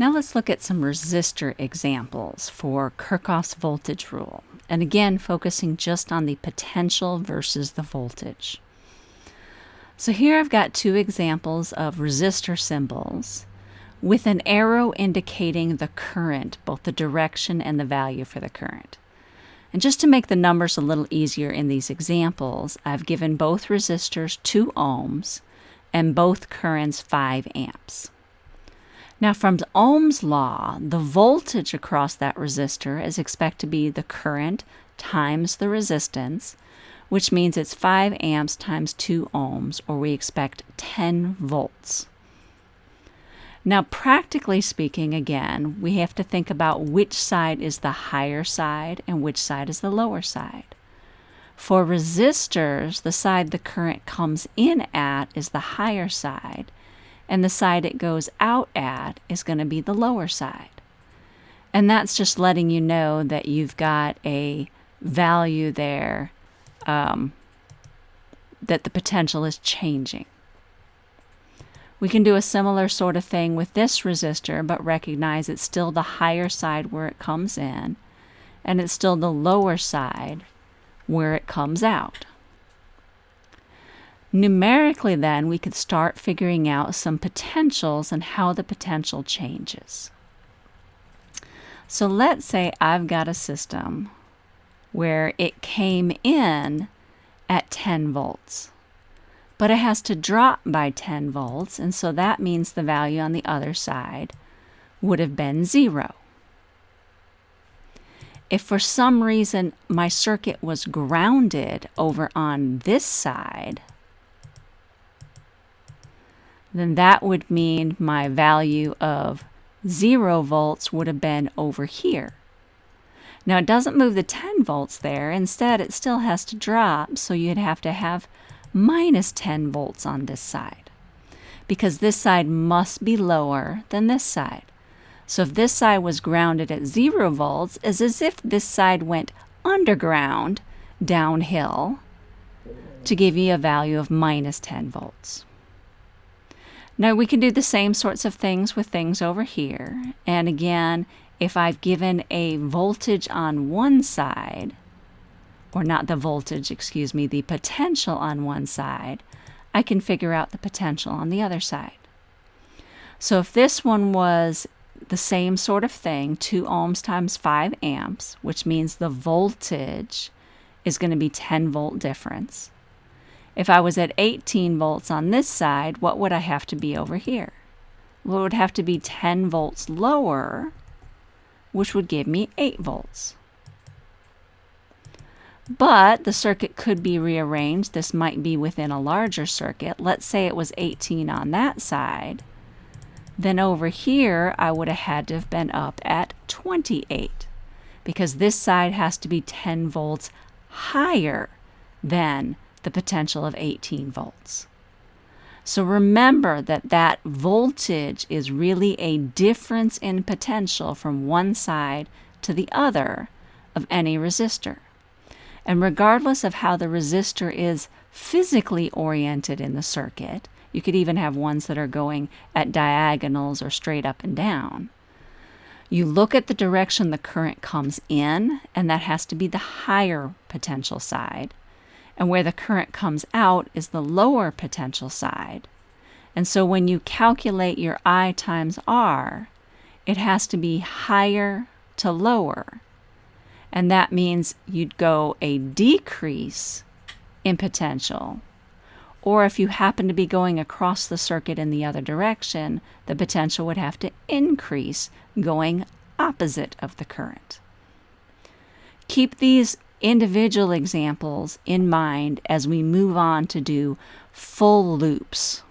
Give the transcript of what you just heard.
Now let's look at some resistor examples for Kirchhoff's voltage rule. And again, focusing just on the potential versus the voltage. So here I've got two examples of resistor symbols with an arrow indicating the current, both the direction and the value for the current. And just to make the numbers a little easier in these examples, I've given both resistors 2 ohms and both currents 5 amps. Now from Ohm's law, the voltage across that resistor is expected to be the current times the resistance, which means it's 5 amps times 2 ohms, or we expect 10 volts. Now, practically speaking, again, we have to think about which side is the higher side and which side is the lower side. For resistors, the side the current comes in at is the higher side, and the side it goes out at is going to be the lower side. And that's just letting you know that you've got a value there um, that the potential is changing. We can do a similar sort of thing with this resistor, but recognize it's still the higher side where it comes in, and it's still the lower side where it comes out. Numerically, then, we could start figuring out some potentials and how the potential changes. So let's say I've got a system where it came in at 10 volts, but it has to drop by 10 volts, and so that means the value on the other side would have been zero. If for some reason my circuit was grounded over on this side, then that would mean my value of 0 volts would have been over here. Now it doesn't move the 10 volts there, instead it still has to drop, so you'd have to have minus 10 volts on this side, because this side must be lower than this side. So if this side was grounded at 0 volts, it's as if this side went underground downhill to give you a value of minus 10 volts. Now we can do the same sorts of things with things over here. And again, if I've given a voltage on one side, or not the voltage, excuse me, the potential on one side, I can figure out the potential on the other side. So if this one was the same sort of thing, 2 ohms times 5 amps, which means the voltage is going to be 10 volt difference. If I was at 18 volts on this side, what would I have to be over here? Well, it would have to be 10 volts lower, which would give me 8 volts. But the circuit could be rearranged. This might be within a larger circuit. Let's say it was 18 on that side. Then over here, I would have had to have been up at 28 because this side has to be 10 volts higher than the potential of 18 volts. So remember that that voltage is really a difference in potential from one side to the other of any resistor. And regardless of how the resistor is physically oriented in the circuit, you could even have ones that are going at diagonals or straight up and down. You look at the direction the current comes in, and that has to be the higher potential side and where the current comes out is the lower potential side. And so when you calculate your I times R, it has to be higher to lower. And that means you'd go a decrease in potential. Or if you happen to be going across the circuit in the other direction, the potential would have to increase going opposite of the current. Keep these individual examples in mind as we move on to do full loops.